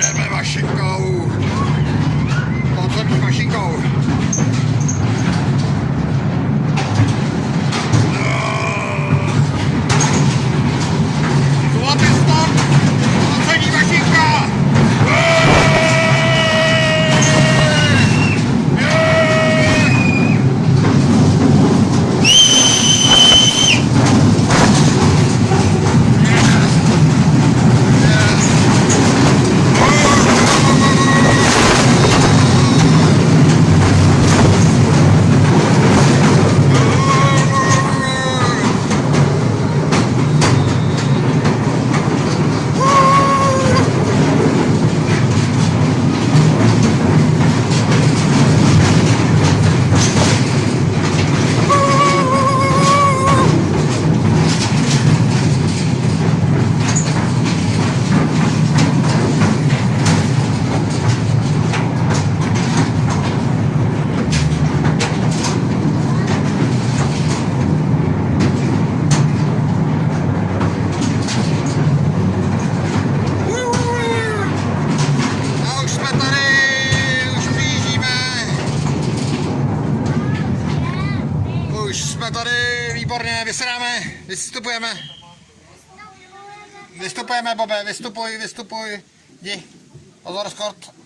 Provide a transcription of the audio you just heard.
Jedeme mašinkou. Tady, výborně, vysedáme, vystupujeme. Vystupujeme, Bobe, vystupuj, vystupuj. Jdi, pozor, skort.